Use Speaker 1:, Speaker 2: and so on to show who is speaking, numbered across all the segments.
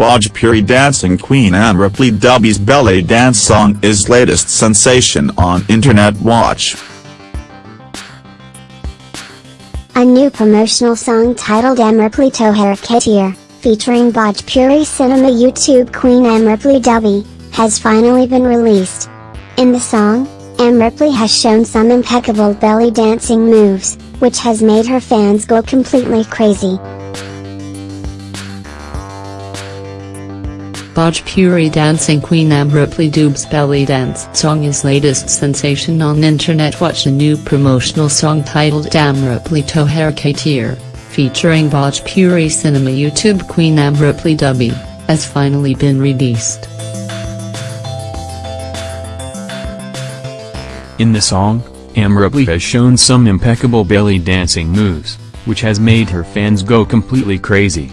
Speaker 1: Bhojpuri dancing queen Amrapali Dubey's belly dance song is latest sensation on Internet Watch.
Speaker 2: A new promotional song titled Amrapali Tohar Khatir, featuring Bhojpuri cinema YouTube queen Amrapali Dubey, has finally been released. In the song, Amrapali has shown some impeccable belly dancing moves, which has made her fans go completely crazy.
Speaker 3: Bhojpuri dancing queen Amrapali Dubey's belly dance song is latest sensation on internet watch a new promotional song titled Amrapali Tohar Khatir, featuring Bhojpuri cinema YouTube queen Amrapali Dubey, has finally been released.
Speaker 4: In the song, Amrapali has shown some impeccable belly dancing moves, which has made her fans go completely crazy.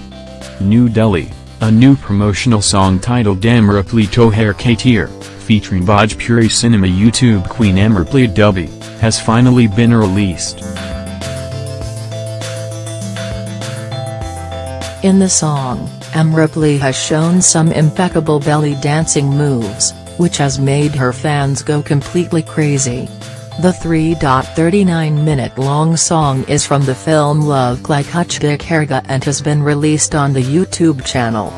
Speaker 4: New Delhi a new promotional song titled Amrapali Tohar Khatir, featuring Bhojpuri Cinema YouTube Queen Amrapali Dubey, has finally been released.
Speaker 3: In the song, Amrapali has shown some impeccable belly dancing moves, which has made her fans go completely crazy. The 3.39 minute-long song is from the film Love Like Kuch Bikharga and has been released on the YouTube channel.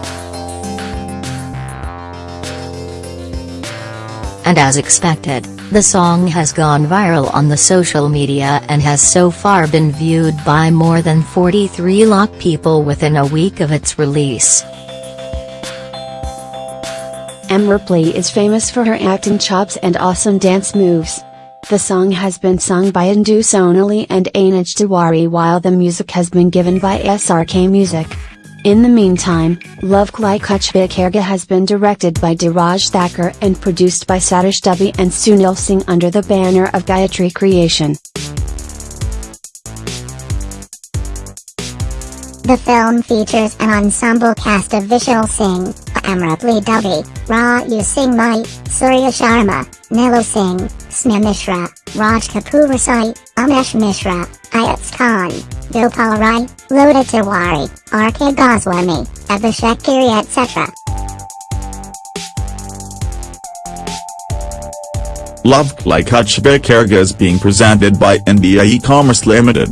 Speaker 5: And as expected, the song has gone viral on the social media and has so far been viewed by more than 43 lakh people within a week of its release.
Speaker 6: Amrapali is famous for her acting chops and awesome dance moves. The song has been sung by Indu Sonali and Anuj Tiwari while the music has been given by SRK Music. In the meantime, Love Like Kuch Bikharga has been directed by Dheeraj Thakur and produced by Satish Dubey and Sunil Singh under the banner of Gayatri Creation.
Speaker 2: The film features an ensemble cast of Vishal Singh, Amrapali Dubey, Raju Singh Mahi, Surya Sharma, Nilu Singh, Sneha Mishra, Raj Kapoor Rasai, Amesh Mishra, Ayaz Khan, Gopal Rai, Lota Tiwari, R.K. Goswami, Abhishek Giri etc.
Speaker 1: Love Like Kuch Bikharga is being presented by India E-Commerce Limited.